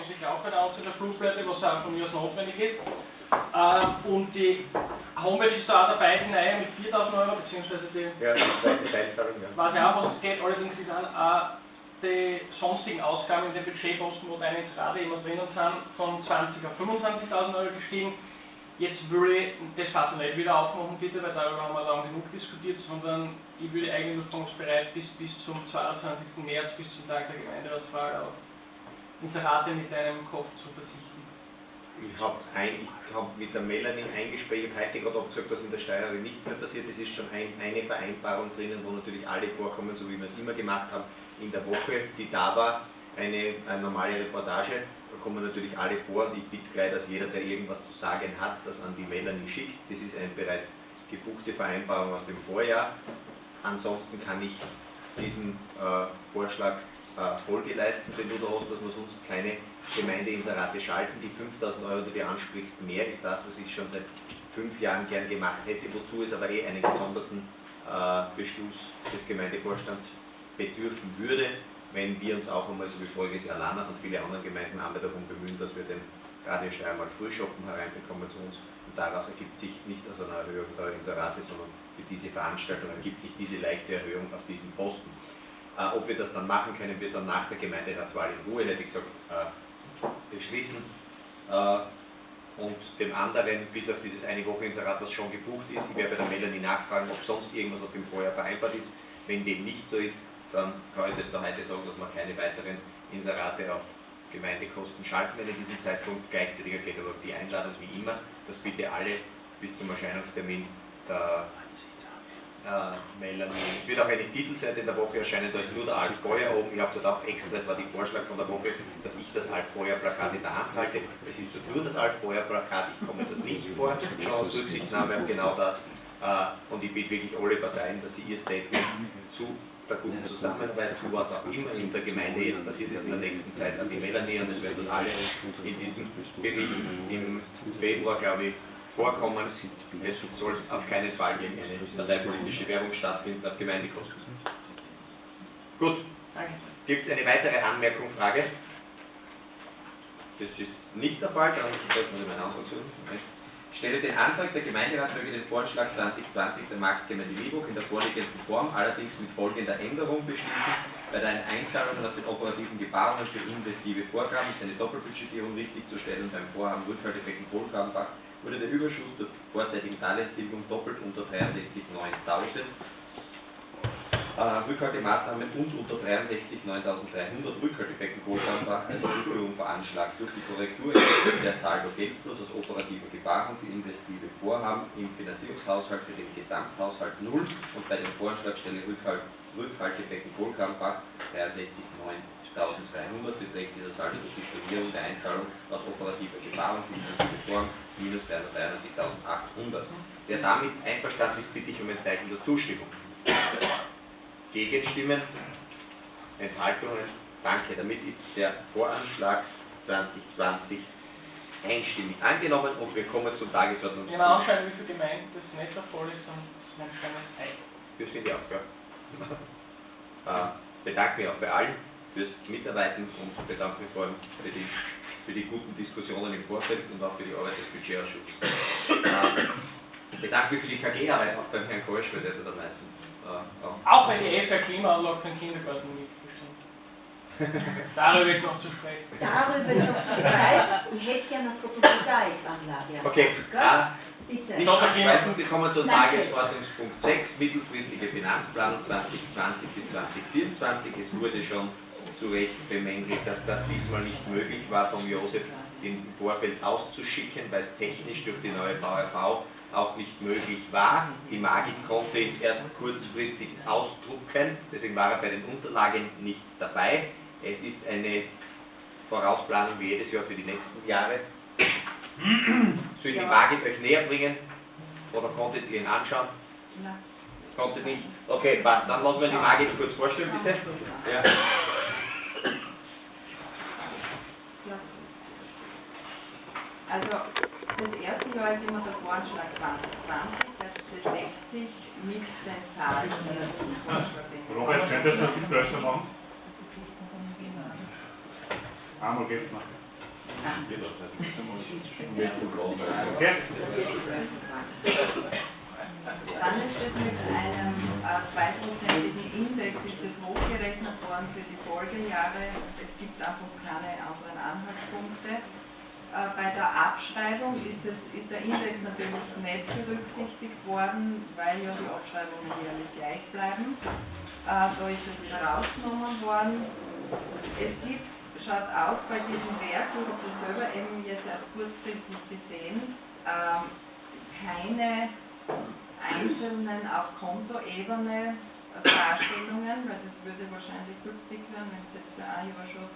was ich glaube bei der Anzahl der Flugblätter, was auch von mir aus notwendig ist. Ähm, und die Homepage ist da auch dabei, die neue mit 4000 Euro, beziehungsweise die. Ja, die zweite Teilzahlung, ja. Weiß ich auch, was es geht, allerdings ist auch die sonstigen Ausgaben in den Budgetposten, wo deine Inserate immer drinnen sind, von 20 auf 25.000 Euro gestiegen. Jetzt würde ich das fast nicht wieder aufmachen, bitte, weil darüber haben wir lang genug diskutiert, sondern ich würde eigentlich nur fragen, bereit bis, bis zum 22. März, bis zum Tag der Gemeinderatswahl auf Inserate mit deinem Kopf zu verzichten. Ich habe hab mit der Melanie eingesprächt, ich habe heute gerade gesagt, dass in der Steuerung nichts mehr passiert. Es ist schon ein, eine Vereinbarung drinnen, wo natürlich alle vorkommen, so wie wir es immer gemacht haben, in der Woche, die da war, eine, eine normale Reportage. Da kommen natürlich alle vor und ich bitte gleich, dass jeder, der irgendwas zu sagen hat, das an die Melanie schickt. Das ist eine bereits gebuchte Vereinbarung aus dem Vorjahr. Ansonsten kann ich diesem äh, Vorschlag äh, Folge leisten, wenn du da hast, dass wir sonst keine Gemeindeinserate schalten. Die 5000 Euro, die du ansprichst, mehr ist das, was ich schon seit fünf Jahren gern gemacht hätte, wozu es aber eh einen gesonderten äh, Beschluss des Gemeindevorstands bedürfen würde, wenn wir uns auch einmal, so wie voriges Jahr Lanach und viele andere Gemeinden haben, darum bemühen, dass wir den Radio Steiermark Frühschoppen hereinbekommen zu uns und daraus ergibt sich nicht aus einer Erhöhung der Inserate, sondern für diese Veranstaltung ergibt sich diese leichte Erhöhung auf diesen Posten. Äh, ob wir das dann machen können, wird dann nach der Gemeinderatswahl in Ruhe, hätte ich gesagt, äh, beschließen. Äh, und dem anderen, bis auf dieses eine Woche Inserat, was schon gebucht ist, ich werde bei der Melanie nachfragen, ob sonst irgendwas aus dem Vorjahr vereinbart ist. Wenn dem nicht so ist, dann kann ich das da heute sagen, dass wir keine weiteren Inserate auf Gemeindekosten schalten werden in diesem Zeitpunkt. Gleichzeitig geht aber die Einladung wie immer, dass bitte alle bis zum Erscheinungstermin der äh, Melanie. Es wird auch eine Titelseite in der Woche erscheinen, da ist nur der Alf Beuer oben. Ich habe dort auch extra, das war die Vorschlag von der Woche, dass ich das Alf Beuer Plakat in der Hand halte. Es ist dort nur das Alf Beuer Plakat, ich komme dort nicht vor, schon aus Rücksichtnahme auf genau das. Äh, und ich bitte wirklich alle Parteien, dass sie ihr Statement zu der guten Zusammenarbeit, zu was auch immer in der Gemeinde jetzt passiert ist in der nächsten Zeit an die Melanie und es werden alle in diesem Bericht im Februar, glaube ich, vorkommen. Es soll auf keinen Fall gegen eine parteipolitische Werbung stattfinden auf Gemeindekosten. Gut. Gibt es eine weitere Anmerkung, Frage? Das ist nicht der Fall, dann treffen wir meine Aussage Ich stelle den Antrag, der Gemeinderat möge den Vorschlag 2020 der Marktgemeinde Liebruck in der vorliegenden Form allerdings mit folgender Änderung beschließen. Bei den Einzahlungen aus den operativen Gebarungen für investive Vorgaben ist eine Doppelbudgetierung richtig zu stellen beim Vorhaben Rückhaltebecken Kohlgrabenbach wurde der Überschuss zur vorzeitigen Darlehenstilgung doppelt unter 63.900 äh, Rückhaltemaßnahmen und unter 63 9.300 Rückhaltebecken Kohldampfbach als Zuführung veranschlagt. Durch die Korrektur der Saldo-Geldfluss aus operativer Gebarung für investive Vorhaben im Finanzierungshaushalt für den Gesamthaushalt 0 und bei den Voranschlagstelle Rückhalt, Rückhaltebecken Kohlkampbach 63 1300 beträgt dieser Saldo durch die Stornierung der Einzahlung aus operativer für investive Vorhaben minus 393.800. Wer damit einverstanden ist, bitte ich um ein Zeichen der Zustimmung. Gegenstimmen? Enthaltungen? Danke. Damit ist der Voranschlag 2020 einstimmig angenommen und wir kommen zum Tagesordnungspunkt. Man anschauen, wie viel Gemeinden das nicht der Fall ist, dann ist es ein schönes Zeichen. Das finde ich auch, ja. äh, bedanke mich auch bei allen fürs Mitarbeiten und bedanke mich vor allem für die für die guten Diskussionen im Vorfeld und auch für die Arbeit des Budgetausschusses. Ähm, ich bedanke mich für die KG-Arbeit auch beim Herrn Kolsch, weil der da am meisten äh, auch, auch wenn die FR Klimaanlage für den Kindergarten mitbestimmt. Darüber ist noch zu sprechen. Darüber ist noch zu sprechen. Ich hätte gerne eine Photovoltaikanlage. Okay. Ah, Bitte. Nicht abschweifen, wir kommen zu Tagesordnungspunkt 6, mittelfristige Finanzplanung 2020 bis 2024. Es wurde schon zu Recht bemängelt, dass das diesmal nicht möglich war, von Josef im Vorfeld auszuschicken, weil es technisch durch die neue VRV auch nicht möglich war. Die Magik konnte ihn erst kurzfristig ausdrucken, deswegen war er bei den Unterlagen nicht dabei. Es ist eine Vorausplanung wie jedes Jahr für die nächsten Jahre. Soll die Magik euch näher bringen? Oder konntet ihr ihn anschauen? Nein. Konntet nicht? Okay, passt. Dann lassen wir die Magik kurz vorstellen, bitte. Ja. Also das erste Jahr ist immer der Voranschlag 2020, das deckt sich mit den Zahlen, die zum Voranschlag Robert, könntest du das besser machen? Einmal geht's noch. Okay. Dann ist es mit einem äh, zweiprozentigen Index ist es hochgerechnet worden für die Folgejahre. Es gibt einfach keine anderen Anhaltspunkte. Äh, bei der Abschreibung ist, es, ist der Index natürlich nicht berücksichtigt worden, weil ja die Abschreibungen jährlich gleich bleiben. Äh, da ist das wieder rausgenommen worden. Es gibt, schaut aus bei diesem Werk, ich habe das selber eben jetzt erst kurzfristig gesehen, ähm, keine einzelnen auf Kontoebene Darstellungen, weil das würde wahrscheinlich viel zu dick werden, wenn es jetzt für ein Jahr schon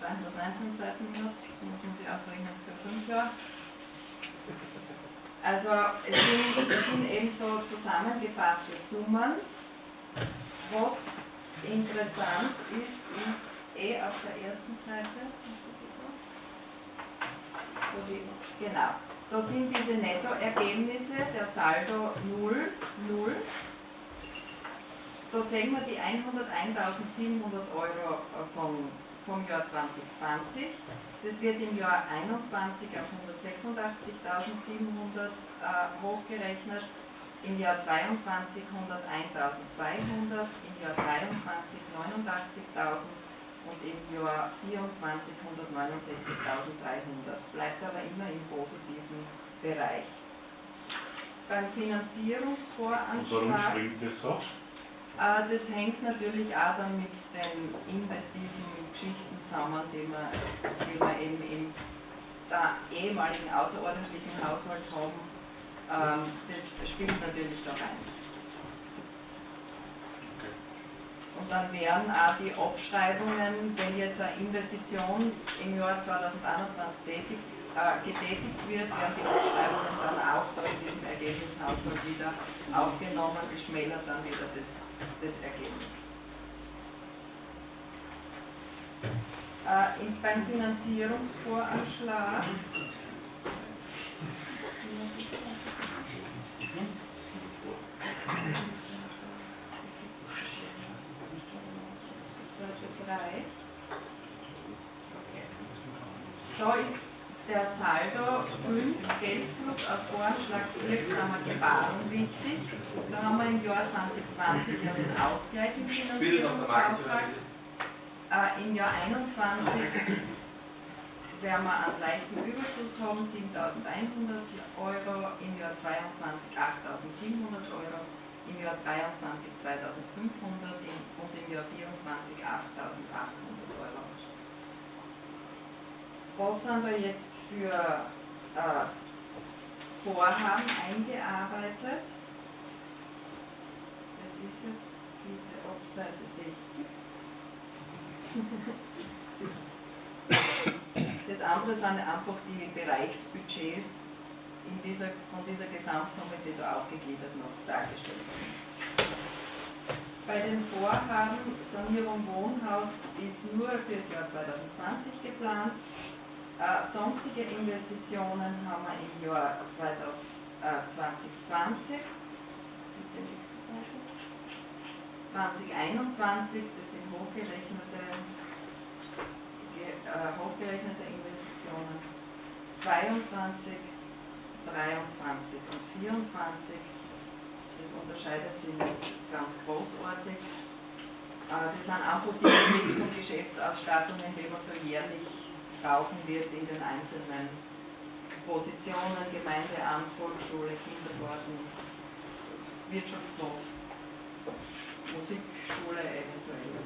319 Seiten hat, muss man sich ausrechnen für 5 Jahre. Also es sind, es sind eben so zusammengefasste Summen. Was interessant ist, ist eh auf der ersten Seite. Genau. Da sind diese Nettoergebnisse, der Saldo 0, 0. Da sehen wir die 101.700 Euro von vom Jahr 2020. Das wird im Jahr 2021 auf 186.700 äh, hochgerechnet, im Jahr 2022 101.200, im Jahr 2023 89.000 und im Jahr 2024 169.300. Bleibt aber immer im positiven Bereich. Beim Finanzierungsvoranschlag. Und warum schwingt das so? Äh, das hängt natürlich auch dann mit den investiven Geschichten zusammen, die wir, die wir eben im der ehemaligen außerordentlichen Haushalt haben. Ähm, das spielt natürlich da rein. Und dann wären auch die Abschreibungen, wenn jetzt eine Investition im Jahr 2021 tätig äh, getätigt wird, werden die Abschreibungen dann auch da in diesem Ergebnishaushalt wieder aufgenommen, geschmälert dann wieder das, das Ergebnis. Äh, beim Finanzierungsvoranschlag Seite 3. Da ist der Saldo 5 Geldfluss aus voranschlagswirksamer Gebaren wichtig. Da haben wir im Jahr 2020 ja den Ausgleich im Finanzierungshaushalt. Äh, Im Jahr 2021 werden wir einen leichten Überschuss haben, 7.100 Euro, im Jahr 2022 8.700 Euro, im Jahr 2023 2.500 und im Jahr 2024 8.800 Euro was sind da jetzt für äh, Vorhaben eingearbeitet. Das ist jetzt bitte auf Seite 60. Das andere sind einfach die Bereichsbudgets in dieser, von dieser Gesamtsumme, die da aufgegliedert noch dargestellt sind. Bei den Vorhaben Sanierung Wohnhaus ist nur für das Jahr 2020 geplant. Äh, sonstige Investitionen haben wir im Jahr 2000, äh, 2020. Bitte nächste Seite. 2021, das sind hochgerechnete, äh, hochgerechnete Investitionen. 22, 23 und 24. Das unterscheidet sich nicht ganz großartig. Äh, das sind einfach die Betriebs- und Geschäftsausstattungen, die man so jährlich brauchen wird in den einzelnen Positionen, Gemeindeamt, Volksschule, Kindergarten, Wirtschaftshof, Musikschule eventuell.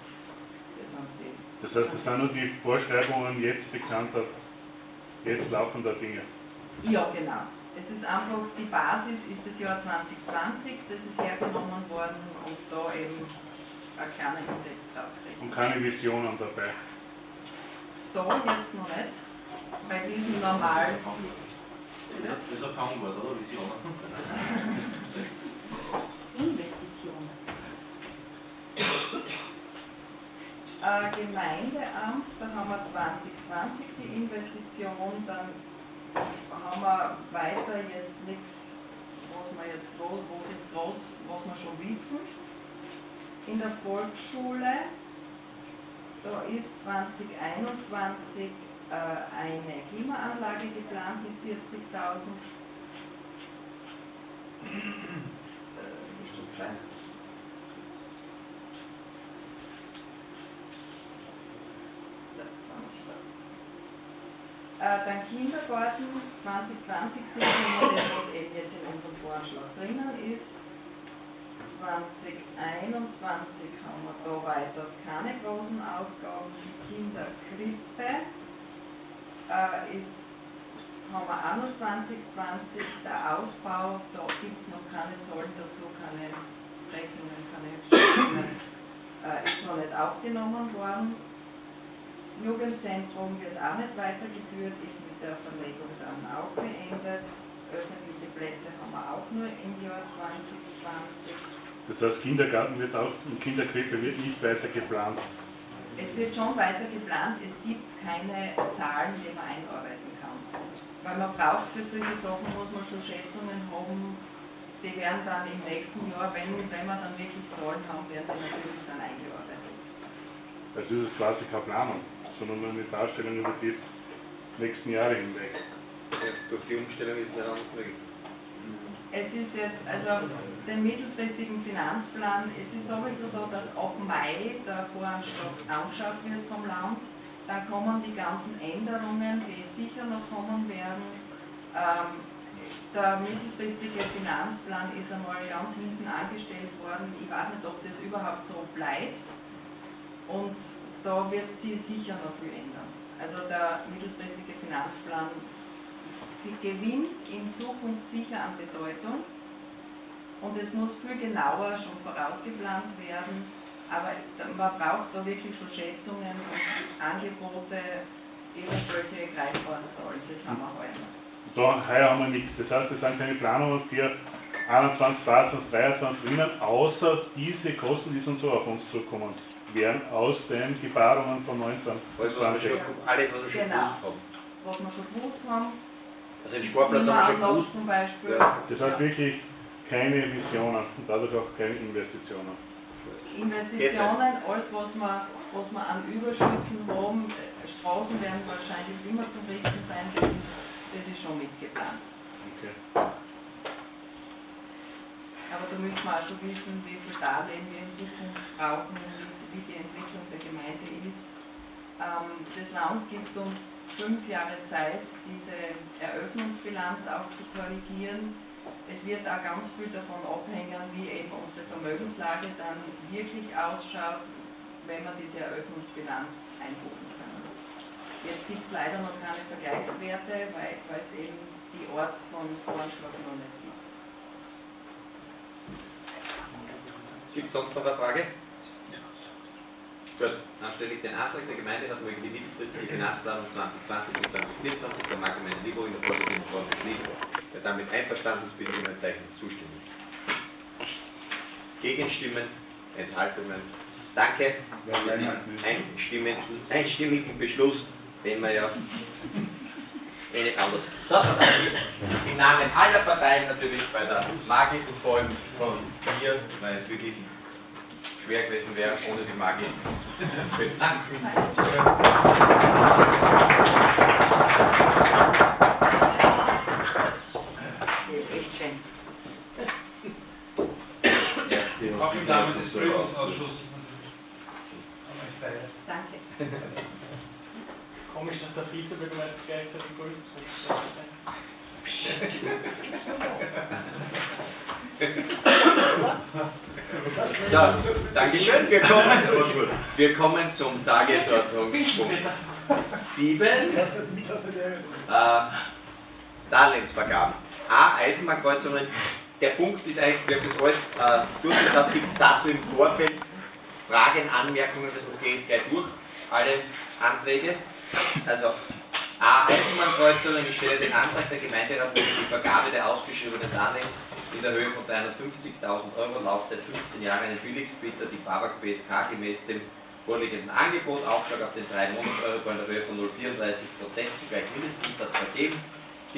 Das, die, das heißt, das sind nur die Vorschreibungen jetzt bekannter, jetzt laufender Dinge. Ja, genau. Es ist einfach, die Basis ist das Jahr 2020, das ist hergenommen worden und da eben ein kleiner Index draufkriegen. Und keine Visionen dabei da jetzt noch nicht, bei diesem normalen. Das ist ein Fangwort, oder? Visionen. Investitionen. Äh, Gemeindeamt, da haben wir 2020 die Investition, dann haben wir weiter jetzt nichts, was wir jetzt groß, was jetzt groß, was wir schon wissen. In der Volksschule Da ist 2021 äh, eine Klimaanlage geplant mit 40.000. Äh, dann Kindergarten 2020 sind immer das, was eben jetzt in unserem Vorschlag drinnen ist. 2021 haben wir da weiters keine großen Ausgaben. Die Kinderkrippe äh, ist, haben wir auch noch 2020. Der Ausbau, da gibt es noch keine Zahlen dazu, keine Rechnungen, keine Schätzungen, äh, ist noch nicht aufgenommen worden. Jugendzentrum wird auch nicht weitergeführt, ist mit der Verlegung dann auch beendet. Öffentliche Plätze haben wir auch nur im Jahr 2020. Das heißt, Kindergarten wird auch und Kinderkrippe wird nicht weiter geplant. Es wird schon weiter geplant, es gibt keine Zahlen, die man einarbeiten kann. Weil man braucht für solche Sachen, muss man schon Schätzungen haben, die werden dann im nächsten Jahr, wenn, wenn wir dann wirklich Zahlen haben, werden die natürlich dann eingearbeitet. Das ist es quasi keine Planung, sondern nur eine Darstellung über die nächsten Jahre hinweg. Ja, durch die Umstellung ist es nicht anders möglich. Es ist jetzt, also den mittelfristigen Finanzplan, es ist sowieso so, dass ab Mai der Voranschlag angeschaut wird vom Land. Dann kommen die ganzen Änderungen, die sicher noch kommen werden. Ähm, der mittelfristige Finanzplan ist einmal ganz hinten angestellt worden. Ich weiß nicht, ob das überhaupt so bleibt. Und da wird sie sicher noch viel ändern. Also der mittelfristige Finanzplan gewinnt in Zukunft sicher an Bedeutung und es muss viel genauer schon vorausgeplant werden, aber man braucht da wirklich schon Schätzungen und Angebote, irgendwelche greifbaren Zahlen, das haben wir noch. Da heuer haben wir nichts. Das heißt, es sind keine Planungen für 21, 22, 23 drinnen, außer diese Kosten, die sonst so auf uns zukommen, werden aus den Gebarungen von 19, Alles, was wir 20. schon, alles, was wir schon Genau. gewusst haben. Was wir schon gewusst haben, Also den Sportplatz haben wir schon gewusst. zum Beispiel. Ja. Das heißt wirklich keine Visionen und dadurch auch keine Investitionen. Investitionen, alles was wir, was wir an Überschüssen haben, äh, Straßen werden wahrscheinlich immer zum Richten sein, das ist, das ist schon mitgeplant. Okay. Aber da müssen wir auch schon wissen, wie viel Darlehen wir in Zukunft brauchen, es- wie die Entwicklung der Gemeinde ist. Ähm, Das Land gibt uns fünf Jahre Zeit, diese Eröffnungsbilanz auch zu korrigieren. Es wird auch ganz viel davon abhängen, wie eben unsere Vermögenslage dann wirklich ausschaut, wenn wir diese Eröffnungsbilanz einbuchen können. Jetzt gibt es leider noch keine Vergleichswerte, weil, es eben die Ort von Voranschlag noch nicht gibt. Gibt es sonst noch eine Frage? Gut, dann stelle ich den Antrag der Gemeinderat wegen die mittelfristige Finanzplanung 2020 bis 2024 der Marktgemeinde Libo in der vorliegenden Form beschließen. Wer damit einverstanden ist, bitte um ein Zeichen zustimmen. Gegenstimmen, Enthaltungen. Danke für diesen einstimmigen, einstimmigen Beschluss, den wir ja eh nicht anders. So, dann im Namen aller Parteien natürlich bei der Margit und vor allem von mir, weil es wirklich schwer gewesen wäre ohne die Margit, bedanken. Das ist echt schön. Ja. Auch im Namen des Prüfungsausschusses. Danke. Komisch, dass der Vizebürgermeister gleichzeitig Prüfungsvorsitzender So, Dankeschön. Wir kommen, wir kommen zum Tagesordnungspunkt 7. Äh, Darlehensvergaben. A. Eisenbahnkreuzungen. Der Punkt ist eigentlich, wir haben das alles äh, durchgedacht. Gibt es dazu im Vorfeld Fragen, Anmerkungen, gehe ich es gleich durch. Alle Anträge. Also A. Eisenbahnkreuzungen. Ich stelle den Antrag der Gemeinderat gegen die Vergabe der ausgeschriebenen Darlehens in der Höhe von 350.000 Euro, Laufzeit 15 Jahre, einen Billigstbieter, die Babak BSK, gemäß dem vorliegenden Angebot, Aufschlag auf den 3 Monats-Euro in der Höhe von 0,34 Prozent zugleich Mindestzinssatz vergeben.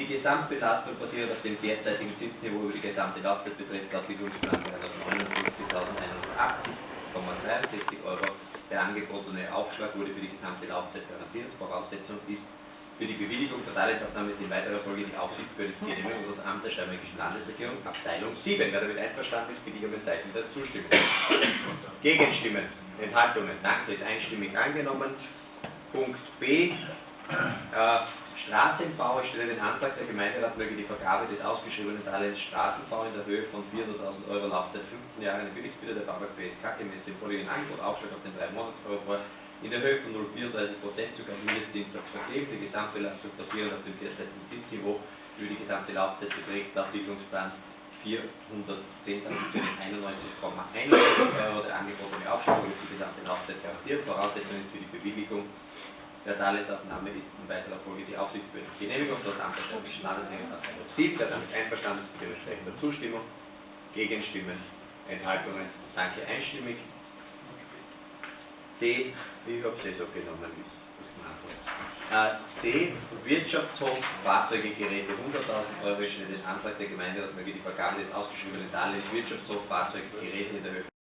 Die Gesamtbelastung basiert auf dem derzeitigen Zinsniveau über die gesamte Laufzeit beträgt laut Bildungsplan 359.180,43 Euro Der angebotene Aufschlag wurde für die gesamte Laufzeit garantiert. Voraussetzung ist für die Bewilligung der Darlehensaufnahme ist in weiterer Folge die aufsichtsbehördliche Genehmigung durch das Amt der Steiermärkischen Landesregierung, Abteilung 7. Wer damit einverstanden ist, bitte ich um ein Zeichen der Zustimmung. Gegenstimmen, Enthaltungen, danke, ist einstimmig angenommen. Punkt B, äh, Straßenbau, ich stelle den Antrag, der Gemeinderat möge die Vergabe des ausgeschriebenen Darlehens Straßenbau in der Höhe von 400.000 Euro Laufzeit 15 Jahre an die Billigspieler der Bauwerk BSK gemäß dem vorliegenden Angebot Aufschlag auf den 3 Monats in der Höhe von 0,34% sogar Mindestzinssatz vergeben. Die Gesamtbelastung basierend auf dem derzeitigen Zinsniveau über die gesamte Laufzeit beträgt der Entwicklungsplan 410.091,91 Euro. Der angebotene Aufschlag für die gesamte Laufzeit garantiert. Voraussetzung ist für die Bewilligung der Darlehensaufnahme ist in weiterer Folge die aufsichtsbehördliche Genehmigung durch das Amt der Städtischen Landesregierung Abteilung 7. Wer damit einverstanden ist, bitte der Zustimmung. Gegenstimmen, Enthaltungen, danke einstimmig. C, ich habe es eh so genommen, wie es gemacht hat. Äh, C, Wirtschaftshof, Fahrzeuge, Geräte, 100.000 Euro. Stelle den Antrag der Gemeinderat möge die Vergabe des ausgeschriebenen Darlehens Wirtschaftshof, Fahrzeuge, Geräte in der Höhe